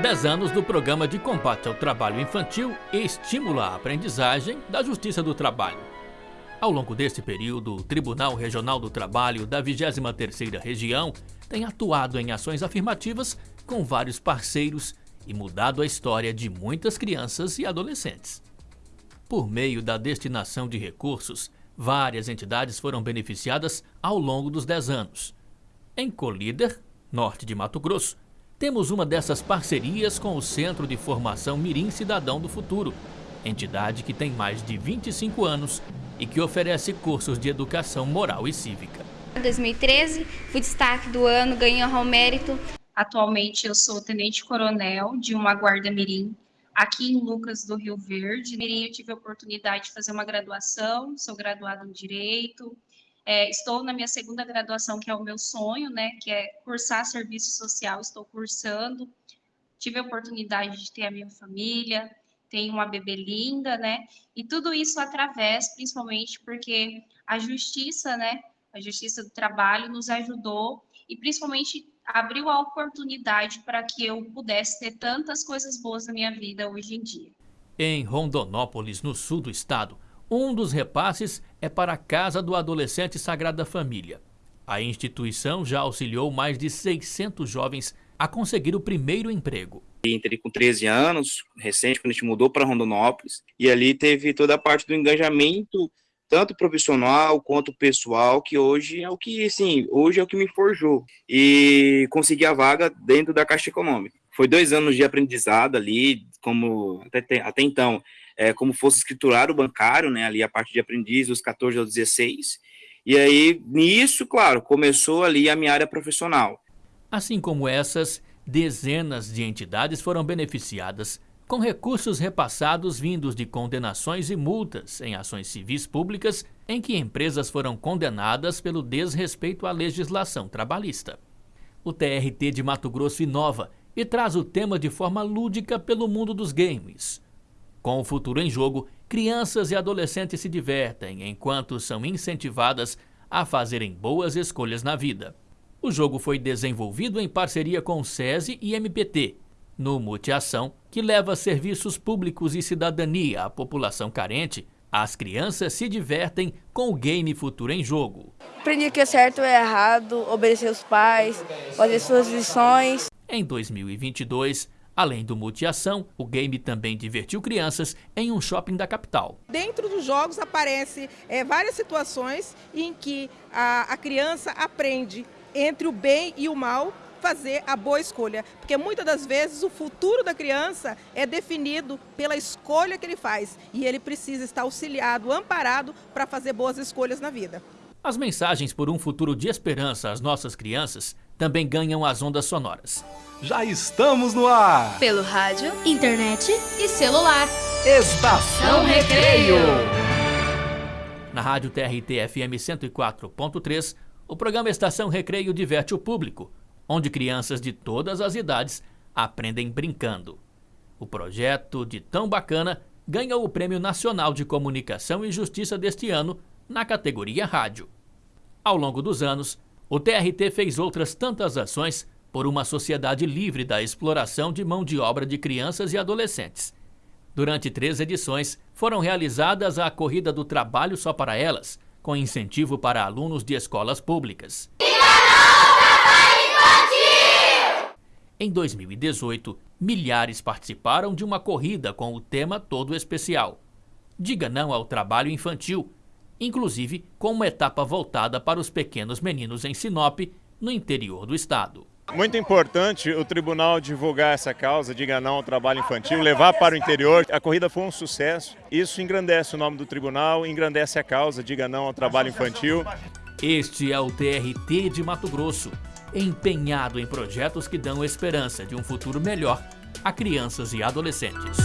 10 anos do Programa de Combate ao Trabalho Infantil e Estímulo à Aprendizagem da Justiça do Trabalho. Ao longo deste período, o Tribunal Regional do Trabalho da 23ª Região tem atuado em ações afirmativas com vários parceiros e mudado a história de muitas crianças e adolescentes. Por meio da destinação de recursos, várias entidades foram beneficiadas ao longo dos 10 anos. Em Colíder, norte de Mato Grosso, temos uma dessas parcerias com o Centro de Formação Mirim Cidadão do Futuro, entidade que tem mais de 25 anos e que oferece cursos de educação moral e cívica. Em 2013, fui destaque do ano, ganhei ao mérito. Atualmente eu sou tenente-coronel de uma guarda mirim aqui em Lucas do Rio Verde. Mirim eu tive a oportunidade de fazer uma graduação, sou graduada em Direito, é, estou na minha segunda graduação, que é o meu sonho, né, que é cursar serviço social, estou cursando. Tive a oportunidade de ter a minha família, tenho uma bebê linda, né? E tudo isso através, principalmente porque a justiça, né, a Justiça do Trabalho nos ajudou e principalmente abriu a oportunidade para que eu pudesse ter tantas coisas boas na minha vida hoje em dia. Em Rondonópolis, no sul do estado, um dos repasses é para a Casa do Adolescente Sagrada Família. A instituição já auxiliou mais de 600 jovens a conseguir o primeiro emprego. Entrei com 13 anos, recente, quando a gente mudou para Rondonópolis, e ali teve toda a parte do engajamento, tanto profissional quanto pessoal, que hoje é o que, assim, hoje é o que me forjou. E consegui a vaga dentro da Caixa Econômica. Foi dois anos de aprendizado ali, como até, até então é, como fosse escriturário bancário, né, ali a parte de aprendiz, dos 14 aos 16. E aí, nisso, claro, começou ali a minha área profissional. Assim como essas, dezenas de entidades foram beneficiadas com recursos repassados vindos de condenações e multas em ações civis públicas em que empresas foram condenadas pelo desrespeito à legislação trabalhista. O TRT de Mato Grosso inova e traz o tema de forma lúdica pelo mundo dos games. Com o futuro em jogo, crianças e adolescentes se divertem enquanto são incentivadas a fazerem boas escolhas na vida. O jogo foi desenvolvido em parceria com o SESI e MPT, no Multiação, que leva serviços públicos e cidadania à população carente, as crianças se divertem com o game Futuro em Jogo. Aprendi que é certo é errado, obedecer os pais, fazer suas lições. Em 2022, Além do multiação, o game também divertiu crianças em um shopping da capital. Dentro dos jogos aparece é, várias situações em que a, a criança aprende entre o bem e o mal fazer a boa escolha, porque muitas das vezes o futuro da criança é definido pela escolha que ele faz e ele precisa estar auxiliado, amparado para fazer boas escolhas na vida. As mensagens por um futuro de esperança às nossas crianças também ganham as ondas sonoras. Já estamos no ar! Pelo rádio, internet e celular. Estação Recreio! Na rádio TRT FM 104.3, o programa Estação Recreio diverte o público, onde crianças de todas as idades aprendem brincando. O projeto de tão bacana ganhou o Prêmio Nacional de Comunicação e Justiça deste ano na categoria Rádio. Ao longo dos anos, o TRT fez outras tantas ações por uma sociedade livre da exploração de mão de obra de crianças e adolescentes. Durante três edições, foram realizadas a Corrida do Trabalho Só para Elas, com incentivo para alunos de escolas públicas. Em 2018, milhares participaram de uma corrida com o tema todo especial. Diga não ao trabalho infantil, inclusive com uma etapa voltada para os pequenos meninos em Sinop, no interior do estado. Muito importante o tribunal divulgar essa causa, diga não ao trabalho infantil, levar para o interior. A corrida foi um sucesso. Isso engrandece o nome do tribunal, engrandece a causa, diga não ao trabalho infantil. Este é o TRT de Mato Grosso, empenhado em projetos que dão esperança de um futuro melhor a crianças e adolescentes.